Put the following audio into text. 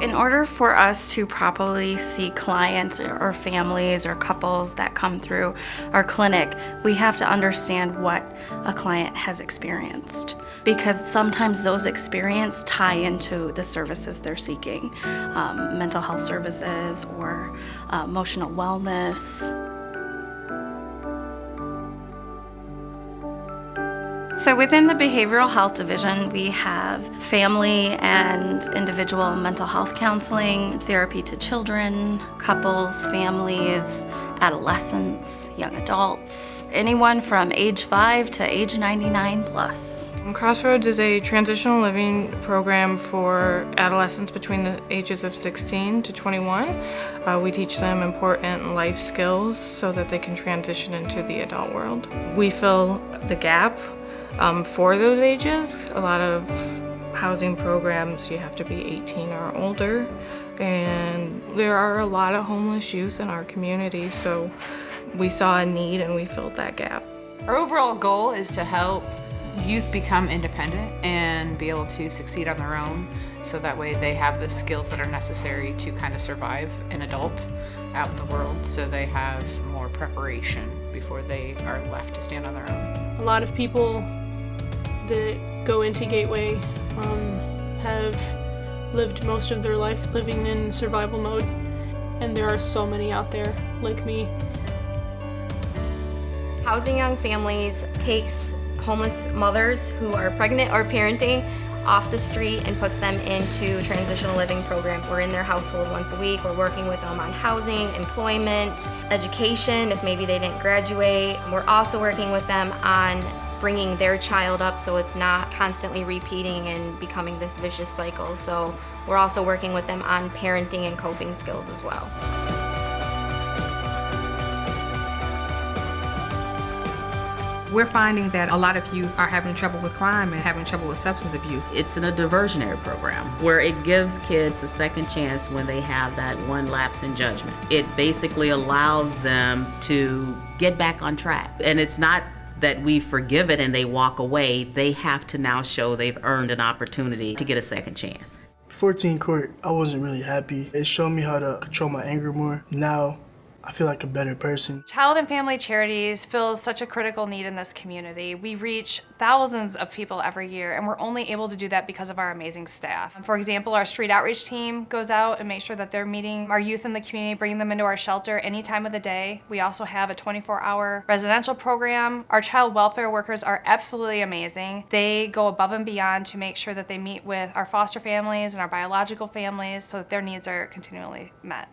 In order for us to properly see clients or families or couples that come through our clinic, we have to understand what a client has experienced because sometimes those experiences tie into the services they're seeking, um, mental health services or uh, emotional wellness. So within the Behavioral Health Division, we have family and individual mental health counseling, therapy to children, couples, families, adolescents, young adults, anyone from age 5 to age 99 plus. Crossroads is a transitional living program for adolescents between the ages of 16 to 21. Uh, we teach them important life skills so that they can transition into the adult world. We fill the gap um, for those ages. A lot of housing programs, you have to be 18 or older. And there are a lot of homeless youth in our community, so we saw a need and we filled that gap. Our overall goal is to help youth become independent and be able to succeed on their own so that way they have the skills that are necessary to kind of survive an adult out in the world so they have more preparation before they are left to stand on their own. A lot of people that go into Gateway um, have lived most of their life living in survival mode, and there are so many out there like me. Housing Young Families takes homeless mothers who are pregnant or parenting off the street and puts them into transitional living program. We're in their household once a week. We're working with them on housing, employment, education, if maybe they didn't graduate. We're also working with them on bringing their child up so it's not constantly repeating and becoming this vicious cycle. So we're also working with them on parenting and coping skills as well. We're finding that a lot of youth are having trouble with crime and having trouble with substance abuse. It's in a diversionary program where it gives kids a second chance when they have that one lapse in judgment. It basically allows them to get back on track. And it's not that we forgive it and they walk away, they have to now show they've earned an opportunity to get a second chance. 14 court, I wasn't really happy. It showed me how to control my anger more. Now, I feel like a better person. Child and Family Charities fills such a critical need in this community. We reach thousands of people every year and we're only able to do that because of our amazing staff. For example, our street outreach team goes out and makes sure that they're meeting our youth in the community, bringing them into our shelter any time of the day. We also have a 24-hour residential program. Our child welfare workers are absolutely amazing. They go above and beyond to make sure that they meet with our foster families and our biological families so that their needs are continually met.